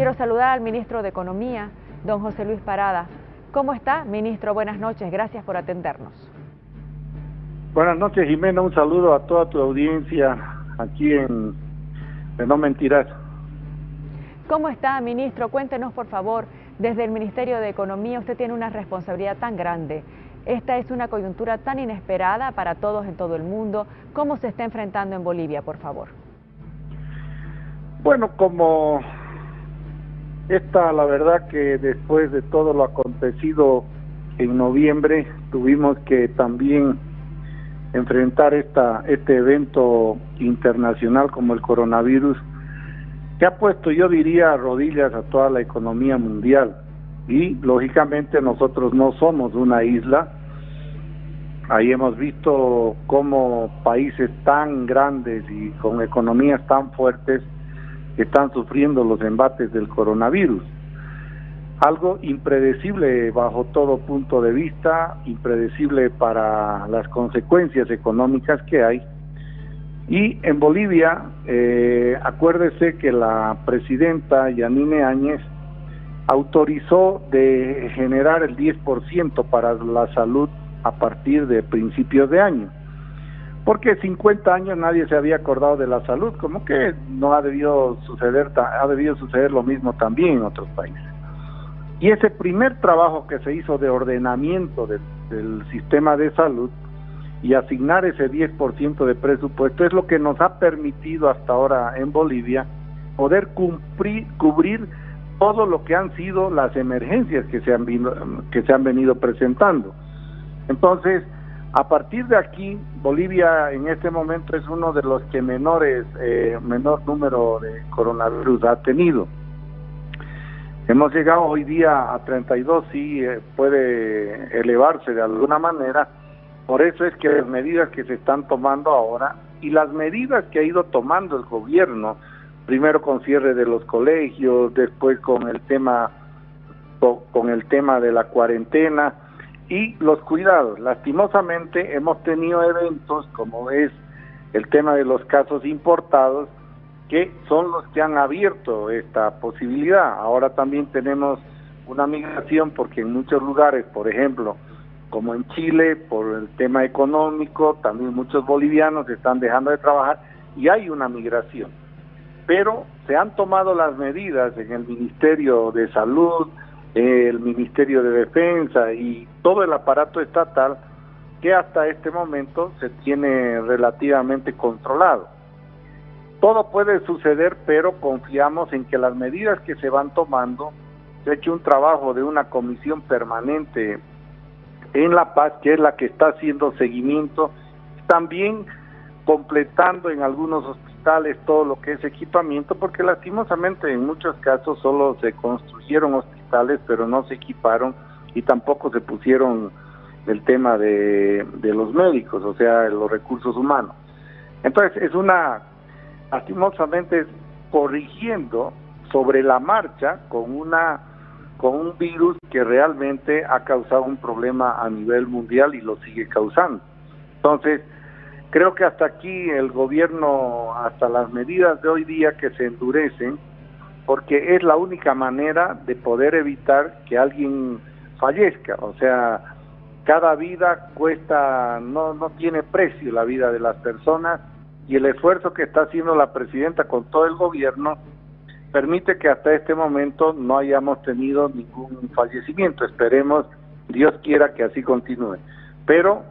Quiero saludar al ministro de Economía, don José Luis Parada. ¿Cómo está, ministro? Buenas noches, gracias por atendernos. Buenas noches, Jimena. Un saludo a toda tu audiencia aquí en de No Mentirás. ¿Cómo está, ministro? Cuéntenos, por favor, desde el Ministerio de Economía usted tiene una responsabilidad tan grande. Esta es una coyuntura tan inesperada para todos en todo el mundo. ¿Cómo se está enfrentando en Bolivia, por favor? Bueno, como esta, la verdad que después de todo lo acontecido en noviembre, tuvimos que también enfrentar esta, este evento internacional como el coronavirus, que ha puesto, yo diría, rodillas a toda la economía mundial. Y lógicamente nosotros no somos una isla. Ahí hemos visto cómo países tan grandes y con economías tan fuertes están sufriendo los embates del coronavirus. Algo impredecible bajo todo punto de vista, impredecible para las consecuencias económicas que hay. Y en Bolivia, eh, acuérdese que la presidenta Yanine Áñez autorizó de generar el 10% para la salud a partir de principios de año porque 50 años nadie se había acordado de la salud, como que no ha debido suceder, ha debido suceder lo mismo también en otros países. Y ese primer trabajo que se hizo de ordenamiento del, sistema de salud y asignar ese 10% de presupuesto es lo que nos ha permitido hasta ahora en Bolivia poder cumplir, cubrir todo lo que han sido las emergencias que se han, que se han venido presentando. Entonces, a partir de aquí, Bolivia en este momento es uno de los que menores, eh, menor número de coronavirus ha tenido. Hemos llegado hoy día a 32, sí eh, puede elevarse de alguna manera. Por eso es que las medidas que se están tomando ahora y las medidas que ha ido tomando el gobierno, primero con cierre de los colegios, después con el tema con el tema de la cuarentena, y los cuidados. Lastimosamente hemos tenido eventos como es el tema de los casos importados que son los que han abierto esta posibilidad. Ahora también tenemos una migración porque en muchos lugares, por ejemplo, como en Chile, por el tema económico, también muchos bolivianos están dejando de trabajar y hay una migración. Pero se han tomado las medidas en el Ministerio de Salud, el Ministerio de Defensa y todo el aparato estatal que hasta este momento se tiene relativamente controlado. Todo puede suceder, pero confiamos en que las medidas que se van tomando, se ha hecho un trabajo de una comisión permanente en La Paz, que es la que está haciendo seguimiento, también completando en algunos hospitales todo lo que es equipamiento, porque lastimosamente en muchos casos solo se construyeron hospitales pero no se equiparon y tampoco se pusieron el tema de, los médicos, o sea, los recursos humanos. Entonces, es una, lastimosamente, corrigiendo sobre la marcha con una con un virus que realmente ha causado un problema a nivel mundial y lo sigue causando. Entonces, creo que hasta aquí el gobierno, hasta las medidas de hoy día que se endurecen, porque es la única manera de poder evitar que alguien fallezca. O sea, cada vida cuesta, no, no tiene precio la vida de las personas y el esfuerzo que está haciendo la presidenta con todo el gobierno permite que hasta este momento no hayamos tenido ningún fallecimiento. Esperemos, Dios quiera que así continúe. Pero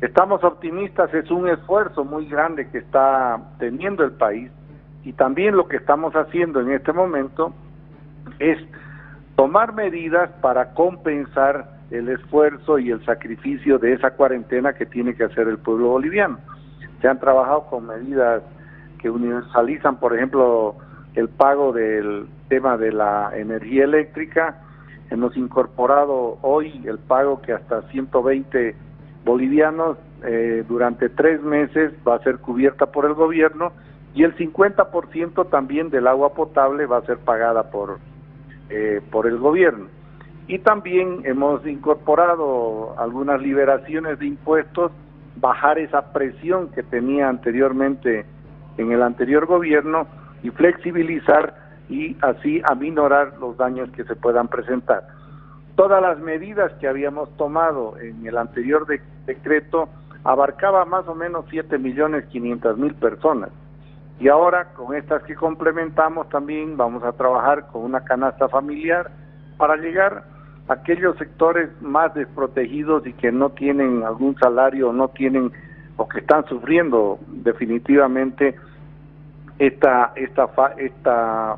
estamos optimistas, es un esfuerzo muy grande que está teniendo el país y también lo que estamos haciendo en este momento es tomar medidas para compensar el esfuerzo y el sacrificio de esa cuarentena que tiene que hacer el pueblo boliviano. Se han trabajado con medidas que universalizan, por ejemplo, el pago del tema de la energía eléctrica. Hemos incorporado hoy el pago que hasta 120 bolivianos eh, durante tres meses va a ser cubierta por el gobierno y el 50% también del agua potable va a ser pagada por, eh, por el gobierno. Y también hemos incorporado algunas liberaciones de impuestos, bajar esa presión que tenía anteriormente en el anterior gobierno y flexibilizar y así aminorar los daños que se puedan presentar. Todas las medidas que habíamos tomado en el anterior decreto abarcaba más o menos 7 millones 500 mil personas. Y ahora con estas que complementamos también vamos a trabajar con una canasta familiar para llegar a aquellos sectores más desprotegidos y que no tienen algún salario, no tienen o que están sufriendo definitivamente esta esta esta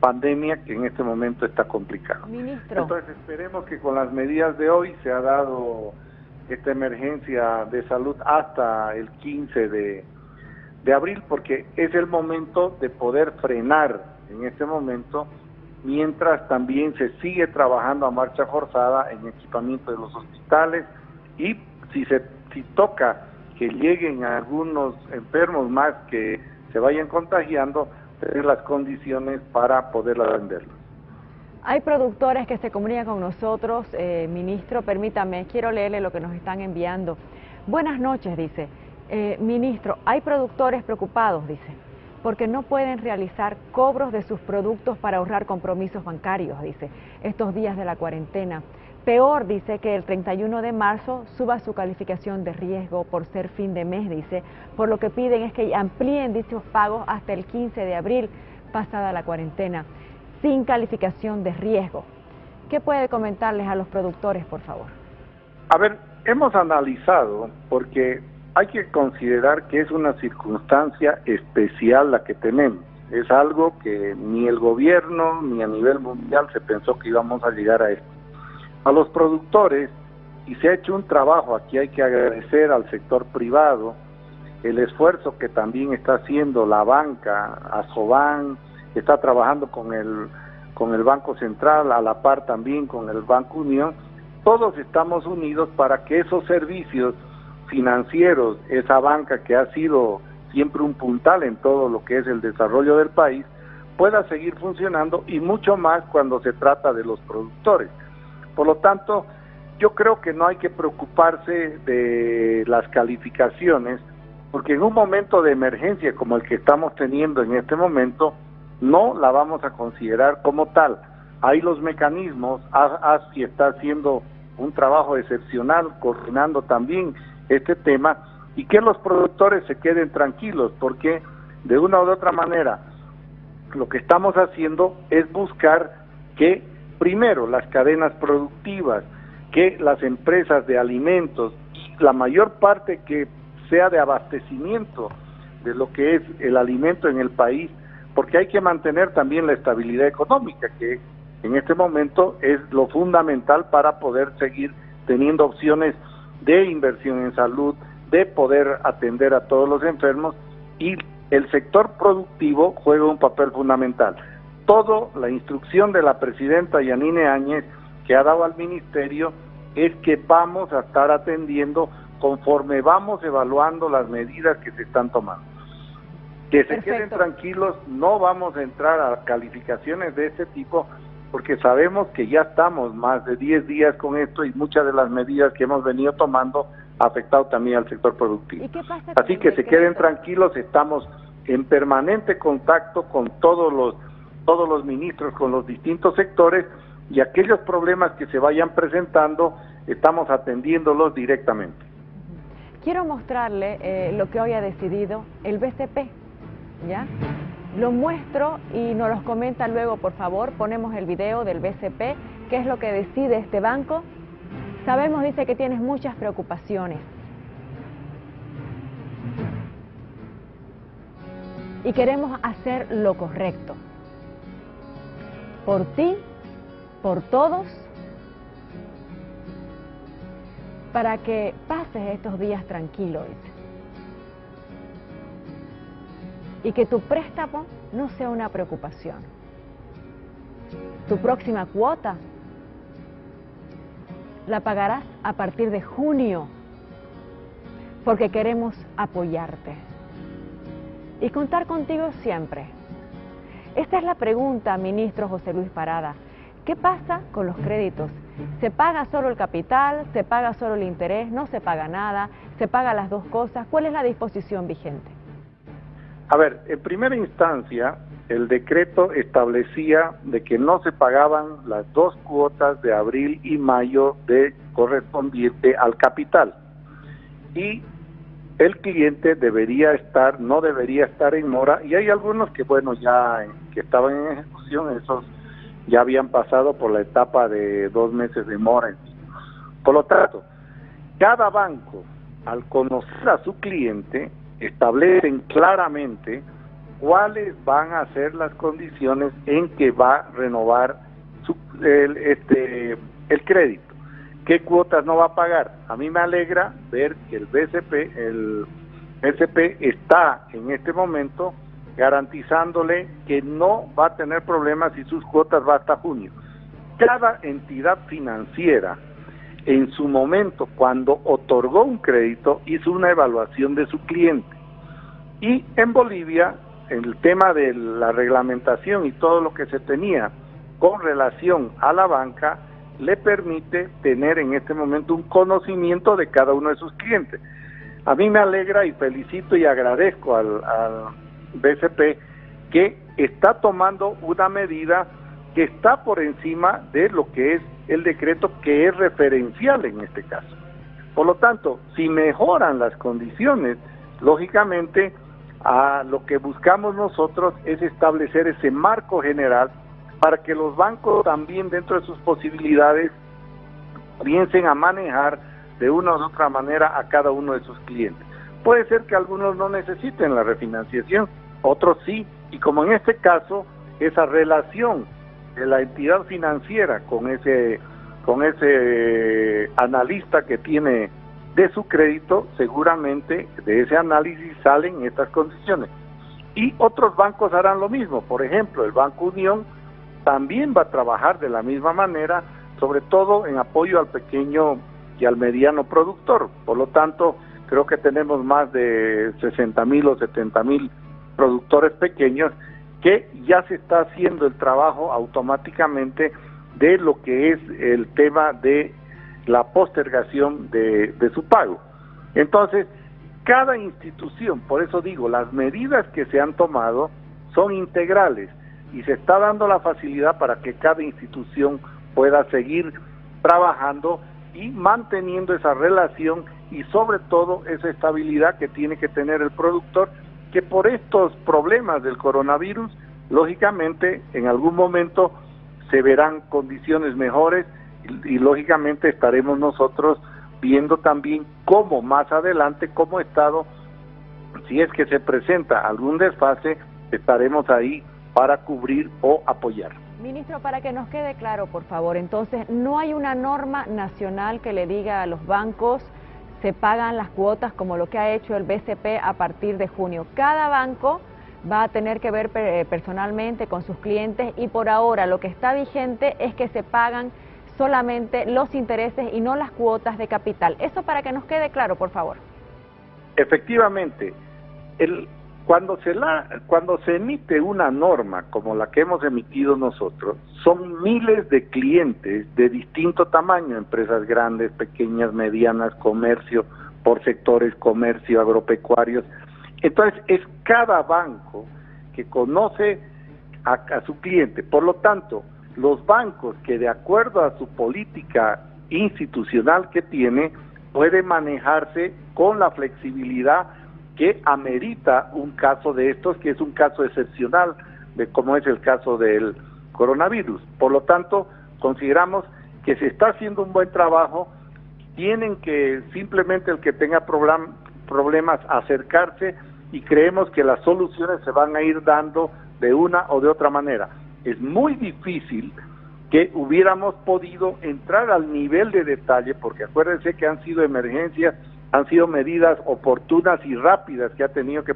pandemia que en este momento está complicada. Entonces esperemos que con las medidas de hoy se ha dado esta emergencia de salud hasta el 15 de, de abril, porque es el momento de poder frenar en este momento, mientras también se sigue trabajando a marcha forzada en equipamiento de los hospitales y si se si toca que lleguen algunos enfermos más que se vayan contagiando, tener las condiciones para poder atenderlos. Hay productores que se comunican con nosotros, eh, ministro, permítame, quiero leerle lo que nos están enviando. Buenas noches, dice. Eh, ministro, hay productores preocupados, dice, porque no pueden realizar cobros de sus productos para ahorrar compromisos bancarios, dice, estos días de la cuarentena. Peor, dice, que el 31 de marzo suba su calificación de riesgo por ser fin de mes, dice, por lo que piden es que amplíen dichos pagos hasta el 15 de abril, pasada la cuarentena sin calificación de riesgo. ¿Qué puede comentarles a los productores, por favor? A ver, hemos analizado porque hay que considerar que es una circunstancia especial la que tenemos. Es algo que ni el gobierno ni a nivel mundial se pensó que íbamos a llegar a esto. A los productores, y se ha hecho un trabajo, aquí hay que agradecer al sector privado, el esfuerzo que también está haciendo la banca, Asoban, está trabajando con el, con el Banco Central, a la par también con el Banco Unión, todos estamos unidos para que esos servicios financieros, esa banca que ha sido siempre un puntal en todo lo que es el desarrollo del país, pueda seguir funcionando y mucho más cuando se trata de los productores. Por lo tanto, yo creo que no hay que preocuparse de las calificaciones, porque en un momento de emergencia como el que estamos teniendo en este momento, no la vamos a considerar como tal. Hay los mecanismos, ASFI está haciendo un trabajo excepcional coordinando también este tema y que los productores se queden tranquilos porque de una u otra manera lo que estamos haciendo es buscar que primero las cadenas productivas, que las empresas de alimentos, la mayor parte que sea de abastecimiento de lo que es el alimento en el país, porque hay que mantener también la estabilidad económica, que en este momento es lo fundamental para poder seguir teniendo opciones de inversión en salud, de poder atender a todos los enfermos y el sector productivo juega un papel fundamental. Todo la instrucción de la presidenta Yanine Áñez que ha dado al ministerio es que vamos a estar atendiendo conforme vamos evaluando las medidas que se están tomando. Que se queden tranquilos, no vamos a entrar a calificaciones de este tipo porque sabemos que ya estamos más de 10 días con esto y muchas de las medidas que hemos venido tomando ha afectado también al sector productivo. Así que se queden tranquilos, estamos en permanente contacto con todos los todos los ministros, con los distintos sectores y aquellos problemas que se vayan presentando, estamos atendiéndolos directamente. Quiero mostrarle eh, lo que hoy ha decidido el BCP ¿ya? Lo muestro y nos los comenta luego, por favor. Ponemos el video del BCP, qué es lo que decide este banco. Sabemos, dice, que tienes muchas preocupaciones. Y queremos hacer lo correcto. Por ti, por todos, para que pases estos días tranquilos y que tu préstamo no sea una preocupación. Tu próxima cuota la pagarás a partir de junio porque queremos apoyarte y contar contigo siempre. Esta es la pregunta, ministro José Luis Parada. ¿Qué pasa con los créditos? ¿Se paga solo el capital? ¿Se paga solo el interés? ¿No se paga nada? ¿Se paga las dos cosas? ¿Cuál es la disposición vigente? A ver, en primera instancia, el decreto establecía de que no se pagaban las dos cuotas de abril y mayo de correspondiente al capital. Y el cliente debería estar, no debería estar en mora, y hay algunos que, bueno, ya que estaban en ejecución, esos ya habían pasado por la etapa de dos meses de mora. Por lo tanto, cada banco, al conocer a su cliente, establecen claramente cuáles van a ser las condiciones en que va a renovar su, el, este, el crédito. ¿Qué cuotas no va a pagar? A mí me alegra ver que el BCP, el SP está en este momento garantizándole que no va a tener problemas y sus cuotas va hasta junio. Cada entidad financiera en su momento, cuando otorgó un crédito, hizo una evaluación de su cliente. Y en Bolivia el tema de la reglamentación y todo lo que se tenía con relación a la banca le permite tener en este momento un conocimiento de cada uno de sus clientes. A mí me alegra y felicito y agradezco al, al BCP que está tomando una medida que está por encima de lo que es el decreto que es referencial en este caso. Por lo tanto, si mejoran las condiciones, lógicamente a lo que buscamos nosotros es establecer ese marco general para que los bancos también dentro de sus posibilidades piensen a manejar de una u otra manera a cada uno de sus clientes. Puede ser que algunos no necesiten la refinanciación, otros sí, y como en este caso, esa relación la entidad financiera con ese con ese analista que tiene de su crédito, seguramente de ese análisis salen estas condiciones. Y otros bancos harán lo mismo. Por ejemplo, el Banco Unión también va a trabajar de la misma manera, sobre todo en apoyo al pequeño y al mediano productor. Por lo tanto, creo que tenemos más de 60 mil o 70 mil productores pequeños que ya se está haciendo el trabajo automáticamente de lo que es el tema de la postergación de, su pago. Entonces, cada institución, por eso digo, las medidas que se han tomado son integrales y se está dando la facilidad para que cada institución pueda seguir trabajando y manteniendo esa relación y sobre todo esa estabilidad que tiene que tener el productor, que por estos problemas del coronavirus, lógicamente en algún momento se verán condiciones mejores y, lógicamente estaremos nosotros viendo también cómo más adelante como Estado, si es que se presenta algún desfase, estaremos ahí para cubrir o apoyar. Ministro, para que nos quede claro, por favor, entonces, no hay una norma nacional que le diga a los bancos se pagan las cuotas como lo que ha hecho el BCP a partir de junio. Cada banco va a tener que ver personalmente con sus clientes y por ahora lo que está vigente es que se pagan solamente los intereses y no las cuotas de capital. Eso para que nos quede claro, por favor. Efectivamente, el, cuando, se la, cuando se emite una norma como la que hemos emitido nosotros, son miles de clientes de distinto tamaño, empresas grandes, pequeñas, medianas, comercio, por sectores, comercio, agropecuarios. Entonces, es cada banco que conoce a su cliente. Por lo tanto, los bancos que de acuerdo a su política institucional que tiene, puede manejarse con la flexibilidad que amerita un caso de estos, que es un caso excepcional, de como es el caso del coronavirus. Por lo tanto, consideramos que se está haciendo un buen trabajo, tienen que simplemente el que tenga problemas acercarse y creemos que las soluciones se van a ir dando de una o de otra manera es muy difícil que hubiéramos podido entrar al nivel de detalle, porque acuérdense que han sido emergencias, han sido medidas oportunas y rápidas que ha tenido que,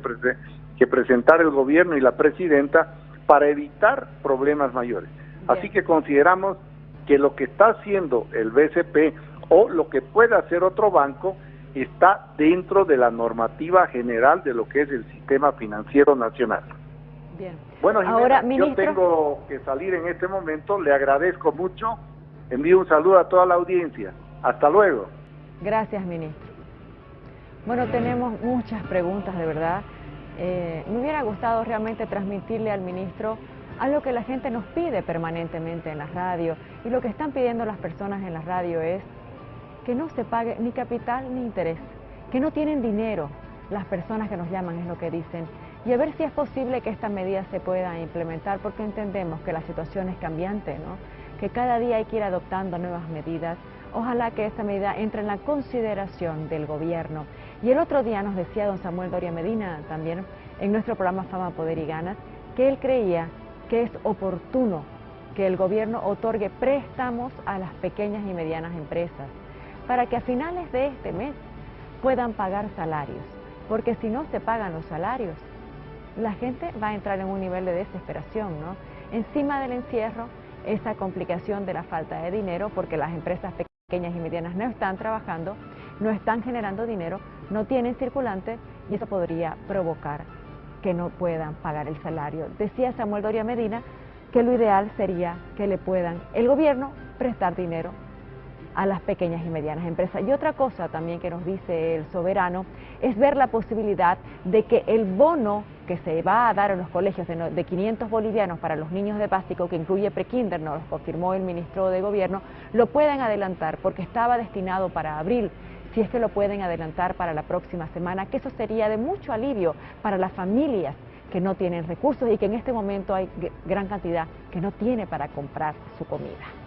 que presentar el gobierno y la presidenta para evitar problemas mayores. Así que consideramos que lo que está haciendo el BCP o lo que puede hacer otro banco está dentro de la normativa general de lo que es el sistema financiero nacional. Bueno, Ahora, yo tengo que salir en este momento, le agradezco mucho, envío un saludo a toda la audiencia. Hasta luego. Gracias, ministro. Bueno, tenemos muchas preguntas, de verdad. eh, me hubiera gustado realmente transmitirle al ministro algo que la gente nos pide permanentemente en la radio y lo que están pidiendo las personas en la radio es que no se pague ni capital ni interés, que no tienen dinero, las personas que nos llaman es lo que dicen, y a ver si es posible que esta medida se pueda implementar porque entendemos que la situación es cambiante, ¿no? que cada día hay que ir adoptando nuevas medidas. Ojalá que esta medida entre en la consideración del gobierno. Y el otro día nos decía don Samuel Doria Medina también en nuestro programa Fama, Poder y Ganas, que él creía que es oportuno que el gobierno otorgue préstamos a las pequeñas y medianas empresas para que a finales de este mes puedan pagar salarios, porque si no se pagan los salarios, la gente va a entrar en un nivel de desesperación, ¿no? Encima del encierro, esa complicación de la falta de dinero, porque las empresas pequeñas y medianas no están trabajando, no están generando dinero, no tienen circulante y eso podría provocar que no puedan pagar el salario. Decía Samuel Doria Medina que lo ideal sería que le puedan el gobierno prestar dinero a las pequeñas y medianas empresas. Y otra cosa también que nos dice el soberano es ver la posibilidad de que el bono que se va a dar a los colegios de, 500 bolivianos para los niños de básico, que incluye prekinder, nos lo confirmó el ministro de Gobierno, lo puedan adelantar porque estaba destinado para abril si es que lo pueden adelantar para la próxima semana, que eso sería de mucho alivio para las familias que no tienen recursos y que en este momento hay gran cantidad que no tiene para comprar su comida.